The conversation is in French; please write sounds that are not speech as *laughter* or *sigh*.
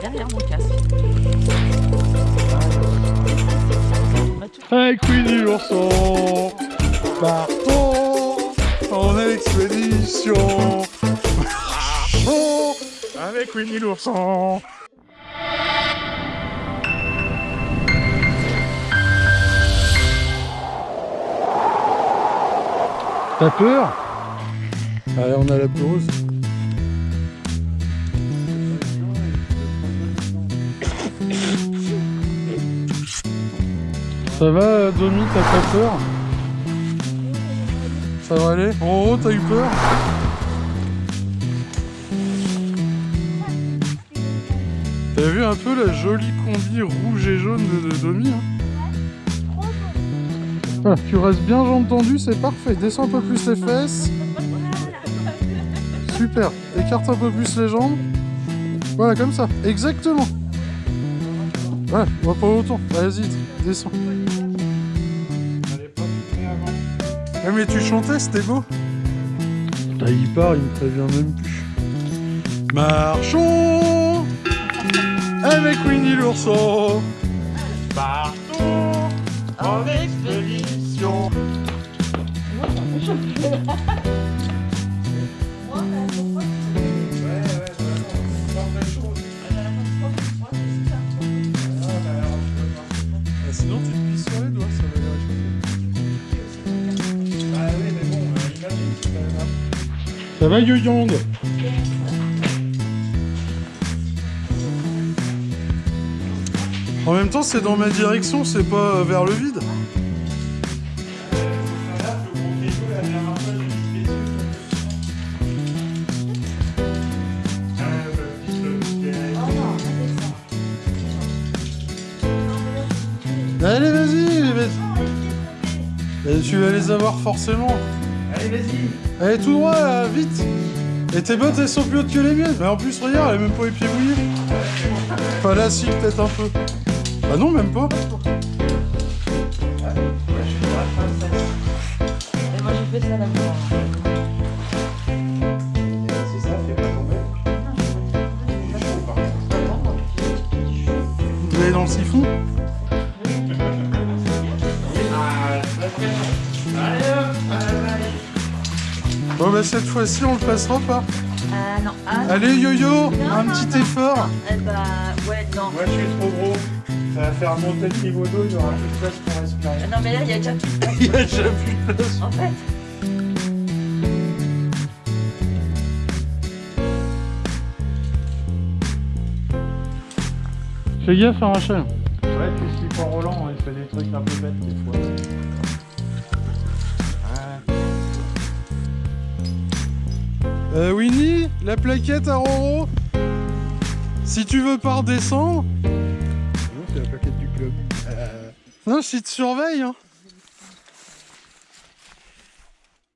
Derrière mon casque. Avec Winnie l'ourson, partons en expédition. Marchons avec Winnie l'ourson. T'as peur? Allez, on a la pause. Ça va, Domi, t'as pas peur? Ça va aller? En haut, t'as eu peur? T'as vu un peu la jolie combi rouge et jaune de, de Domi hein? Ah, Tu restes bien jambes tendues, c'est parfait. Descends un peu plus les fesses. Super. Écarte un peu plus les jambes. Voilà, comme ça. Exactement. Ouais, on va pas autant. Vas-y, descends. Ouais, mais tu chantais, c'était beau. Putain, il part, il me prévient même plus. Marchons avec Winnie l'ourson. Partons en expédition. Ah, pisses sur les doigts, ça va aller réchauffer. Ça va, Yoyonde En même temps, c'est dans ma direction, c'est pas vers le vide. Allez, vas-y, vas-y. Et tu vas les avoir forcément. Allez, vas-y Allez, tout droit, là, vite Et tes bottes, elles sont plus hautes que les miennes. Mais en plus, regarde, elle a même pas les pieds mouillés. Enfin, là, si, peut-être un peu. Bah non, même pas. Et moi j'ai fait ça là-bas. C'est ça, fais pas tomber. Vous allez dans le siphon? Bon, bah cette fois-ci, on le passera pas. Non. Ah, Allez, yo-yo, un non, petit non, effort. non. Eh bah, ouais, non. Moi, je suis trop gros. Ça va faire monter le niveau d'eau, il y aura plus de place pour respirer. Ah Non, mais là, il y a déjà plus de place. *laughs* Il y a déjà plus de place. En fait, Fais gaffe, hein, Rachel. Ouais, tu suis pas Roland, hein, il fait des trucs un peu bêtes des fois. Euh, Winnie, la plaquette à Roro. Si tu veux pas redescendre. Non, c'est la plaquette du club. Non, si te surveille, hein.